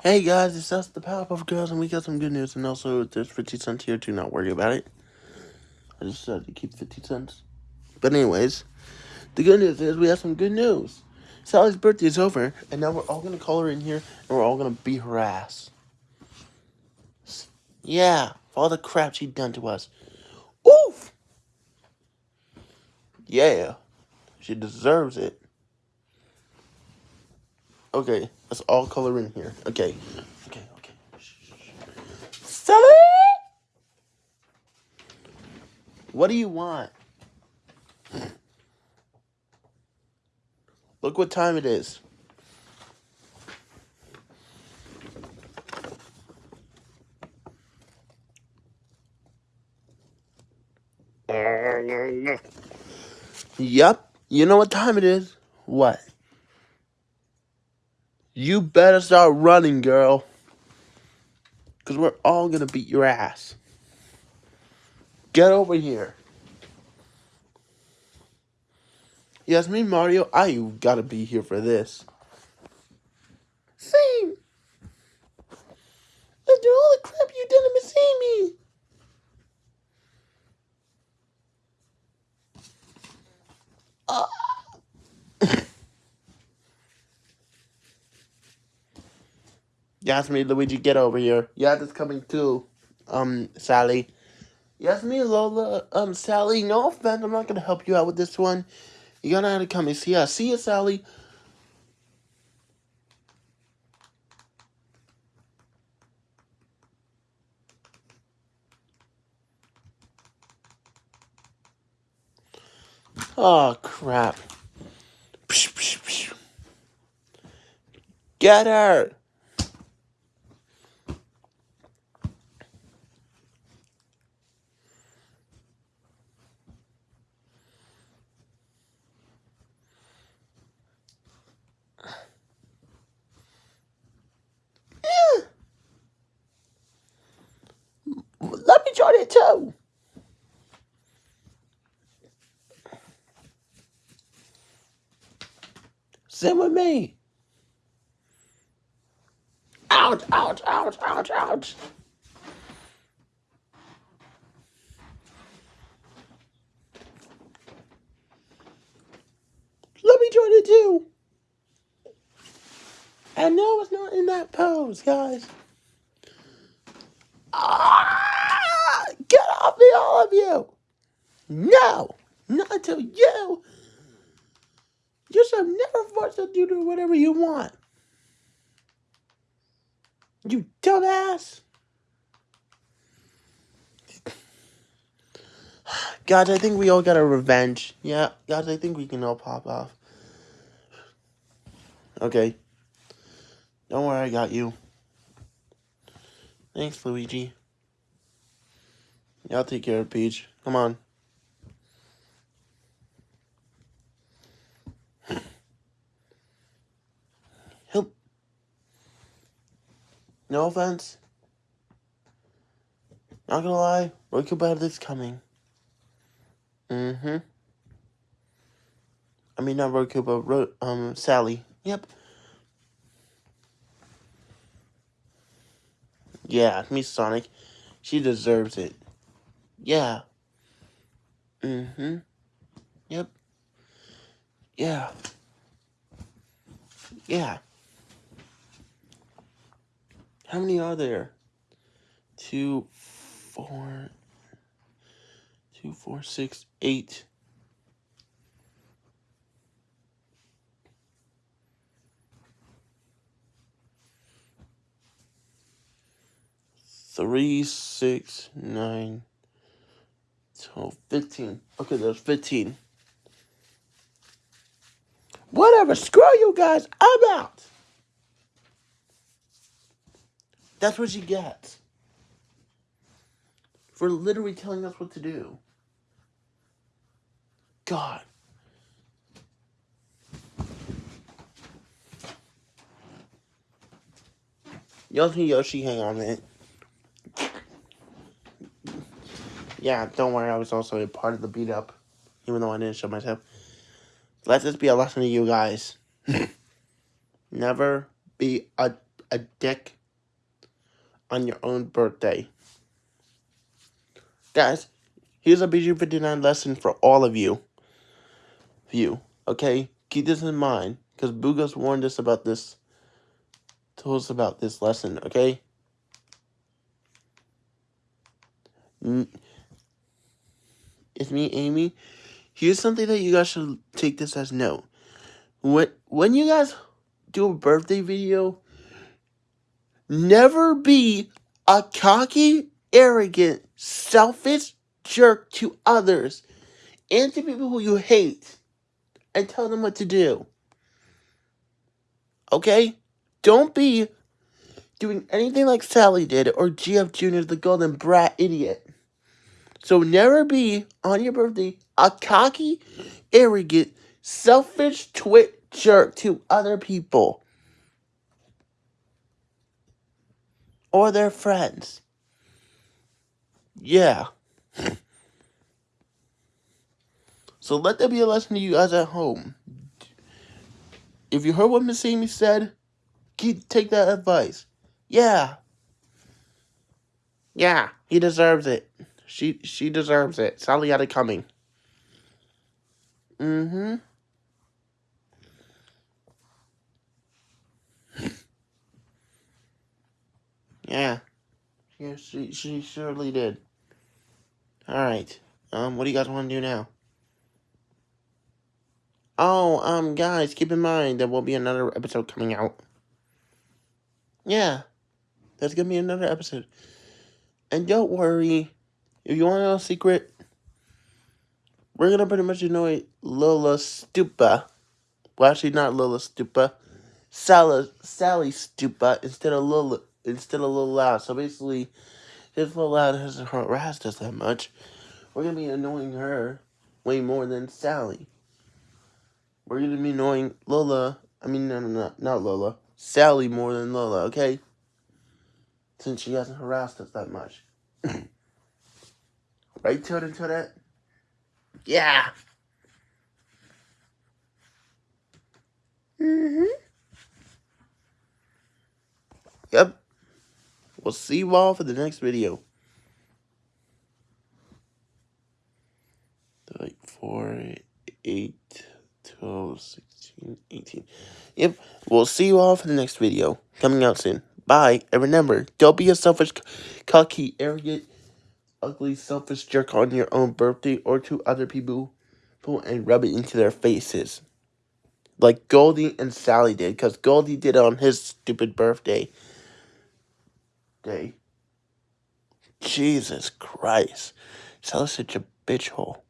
Hey guys, it's us, the Powerpuff Girls, and we got some good news. And also, there's 50 cents here too. Not worry about it. I just said to keep 50 cents. But anyways, the good news is we have some good news. Sally's birthday is over, and now we're all gonna call her in here, and we're all gonna beat her ass. Yeah, for all the crap she done to us. Oof. Yeah, she deserves it. Okay, let's all color in here. Okay, okay, okay. Sally, what do you want? Look what time it is. Yep, you know what time it is. What? You better start running, girl. Because we're all going to beat your ass. Get over here. Yes, me, Mario, I gotta be here for this. Same. After all the crap you done to Miss Amy. Ah. Yes, me, Luigi, get over here. Yeah, that's coming too. Um, Sally. Yes, me, Lola. Um, Sally, no offense, I'm not gonna help you out with this one. You're gonna have to come and see us. See you, Sally. Oh, crap. Get her! It too! Same with me. Ouch, ouch, ouch, ouch, ouch. Let me join it too. And no, it's not in that pose, guys. Ah, get off me, all of you. No, not until you. You should never force to do whatever you want. You dumbass. Guys, I think we all got a revenge. Yeah, guys, I think we can all pop off. Okay. Don't worry, I got you. Thanks, Luigi. Yeah, I'll take care of Peach. Come on. Help. No offense. Not gonna lie, Roku Battle is coming. Mm-hmm. I mean, not Roku, but Ro um, Sally. Yep. Yeah, me, Sonic. She deserves it. Yeah. Mm-hmm. Yep. Yeah. Yeah. How many are there? Two, four, two, four, six, eight. Three, six, nine, twelve, fifteen. Okay, there's 15. Whatever, screw you guys, I'm out. That's what you get For literally telling us what to do. God. Yoshi Yoshi, hang on minute. Yeah, don't worry, I was also a part of the beat up, even though I didn't show myself. Let this be a lesson to you guys. Never be a a dick on your own birthday. Guys, here's a BG59 lesson for all of you. You, okay? Keep this in mind, because Bugos warned us about this, told us about this lesson, okay? It's me, Amy. Here's something that you guys should take this as note. When, when you guys do a birthday video, never be a cocky, arrogant, selfish jerk to others and to people who you hate and tell them what to do. Okay? Don't be doing anything like Sally did or GF Jr. the golden brat idiot. So never be, on your birthday, a cocky, arrogant, selfish twit jerk to other people. Or their friends. Yeah. so let that be a lesson to you guys at home. If you heard what Miss Amy said, keep, take that advice. Yeah. Yeah, he deserves it. She she deserves it. Sally had it coming. Mm-hmm. yeah. Yeah, she she surely did. Alright. Um, what do you guys want to do now? Oh, um, guys, keep in mind there will be another episode coming out. Yeah. There's gonna be another episode. And don't worry, if you want to know a secret, we're gonna pretty much annoy Lola Stupa. Well, actually, not Lola Stupa. Sally, Sally Stupa instead of Lola instead of Lola. So basically, if Lola hasn't harassed us that much, we're gonna be annoying her way more than Sally. We're gonna be annoying Lola. I mean, no, no, no, not Lola. Sally more than Lola. Okay since she hasn't harassed us that much. right, Toad Toadette? Yeah. Mm-hmm. Yep. We'll see you all for the next video. Like 4, 8, 12, 16, 18. Yep. We'll see you all for the next video. Coming out soon. Bye, and remember, don't be a selfish, cocky, arrogant, ugly, selfish jerk on your own birthday or to other people and rub it into their faces. Like Goldie and Sally did, because Goldie did it on his stupid birthday day. Jesus Christ. Sally's such a bitch hole.